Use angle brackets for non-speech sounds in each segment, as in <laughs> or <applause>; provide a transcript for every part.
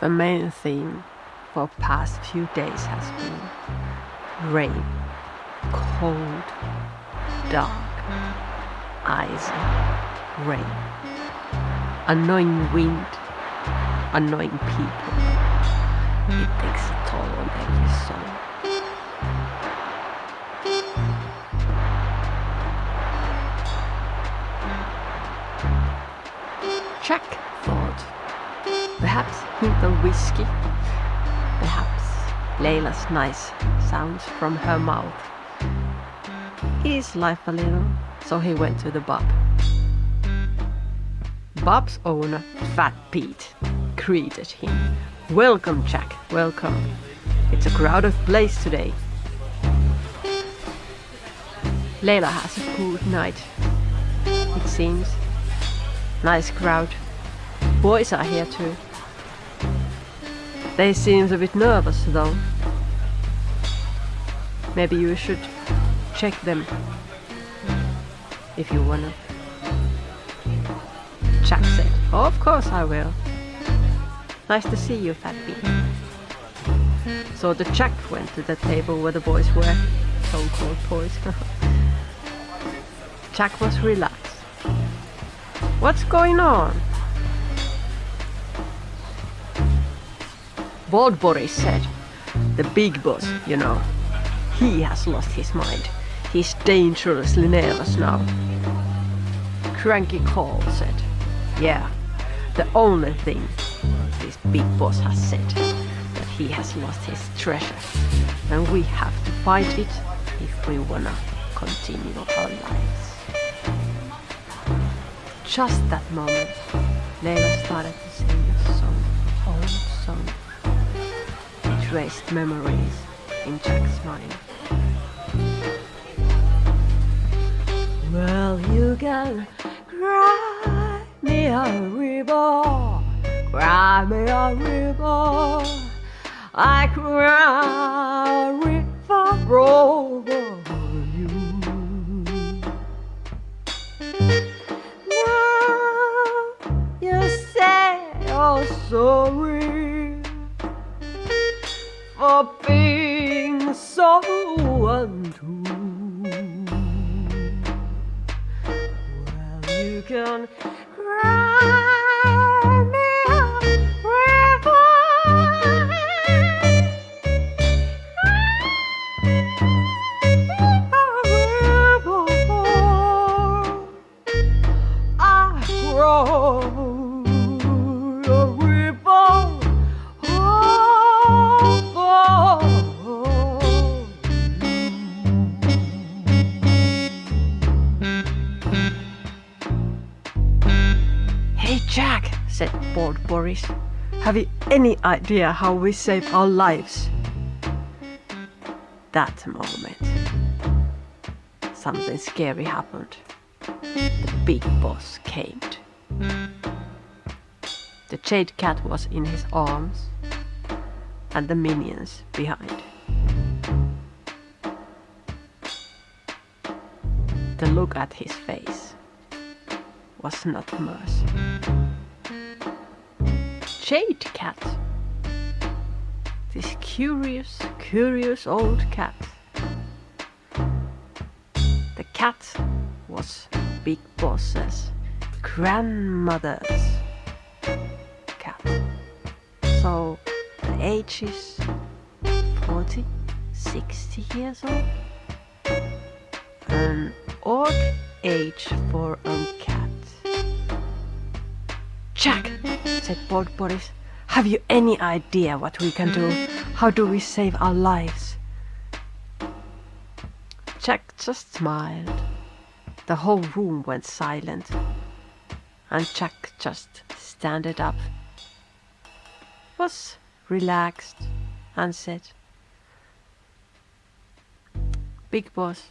The main theme for past few days has been rain, cold, dark, ice, rain, annoying wind, annoying people. It takes a toll on every soul. Jack thought perhaps hint whiskey, perhaps Layla's nice sounds from her mouth. Ease life a little, so he went to the pub. Bob's owner, Fat Pete, greeted him. Welcome, Jack, welcome. It's a crowded place today. Layla has a good night, it seems. Nice crowd. Boys are here too. They seem a bit nervous though. Maybe you should check them if you wanna. Jack said, oh, of course I will. Nice to see you, Fat Pete. So the Jack went to the table where the boys were, so-called boys. <laughs> Jack was relaxed. What's going on? Bald Boris said, the big boss, you know, he has lost his mind. He's dangerously nervous now. Cranky Cole said, yeah, the only thing this big boss has said, that he has lost his treasure. And we have to fight it if we wanna continue our lives. Just that moment, Layla started to sing It memories in Jack's mind. Well, you can cry me a river, cry me a river. I cry untrue. Well, you can cry Jack, said Bald Boris, have you any idea how we save our lives? That moment, something scary happened the big boss came. The jade cat was in his arms and the minions behind. The look at his face was not mercy. Jade cat. This curious, curious old cat. The cat was Big Boss's grandmother's cat. So the age is 40, 60 years old. An odd age for a cat. Jack, said Bald Boris, have you any idea what we can do? How do we save our lives? Jack just smiled. The whole room went silent, and Jack just standed up, was relaxed, and said, Big boss,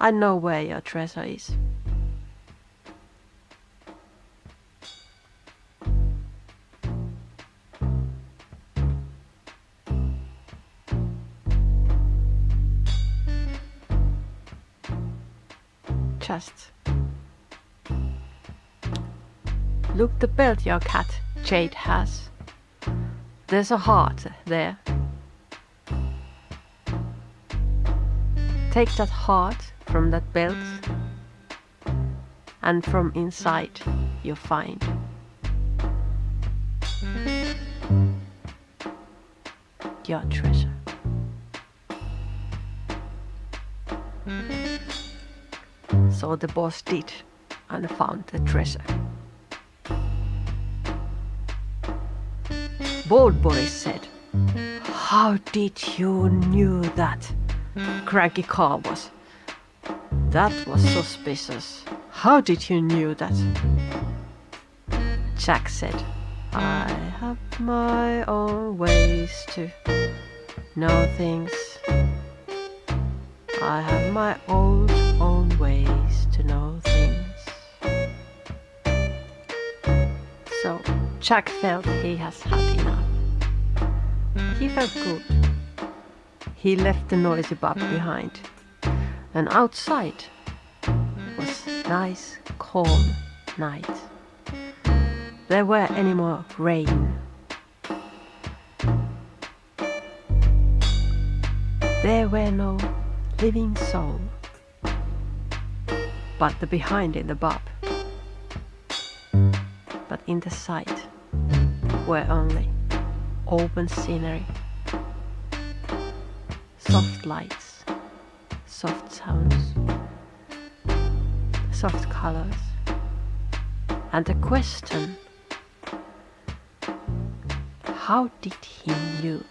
I know where your treasure is. Look the belt your cat Jade has. There's a heart there. Take that heart from that belt, and from inside you'll find your treasure. So the boss did and found the treasure. Bald Boris said, How did you knew that? Cranky Carl was. That was suspicious. How did you knew that? Jack said, I have my own ways to know things. I have my own own ways to know things. So Jack felt he has had enough. He felt good. He left the noisy pub behind, and outside was nice, calm night. There were any more rain. There were no living soul, but the behind in the pub. But in the sight were only open scenery, soft lights, soft sounds, soft colors, and the question how did he knew?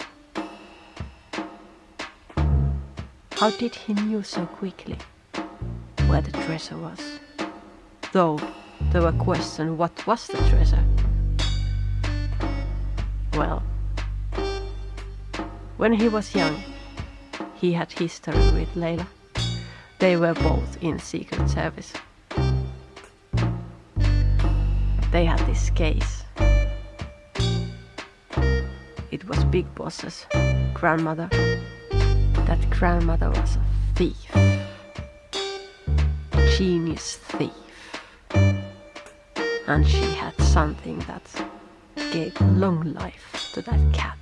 How did he knew so quickly where the treasure was? Though there were questions what was the treasure? Well, when he was young, he had history with Leila. They were both in Secret Service. They had this case. It was Big Boss's grandmother. That grandmother was a thief. A Genius thief. And she had something that gave long life to that cat.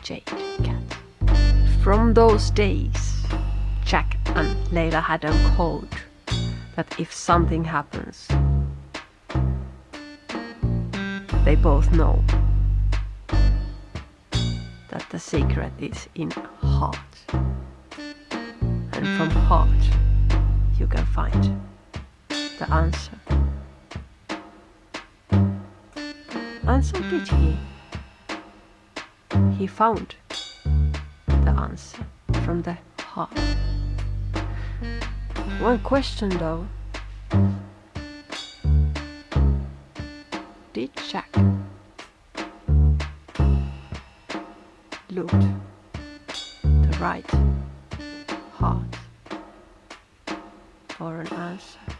Jade cat. From those days, Jack and Leila had a code that if something happens, they both know that the secret is in heart. And from heart you can find the answer. And so did he. He found the answer from the heart. One question though. Did Jack look the right heart for an answer?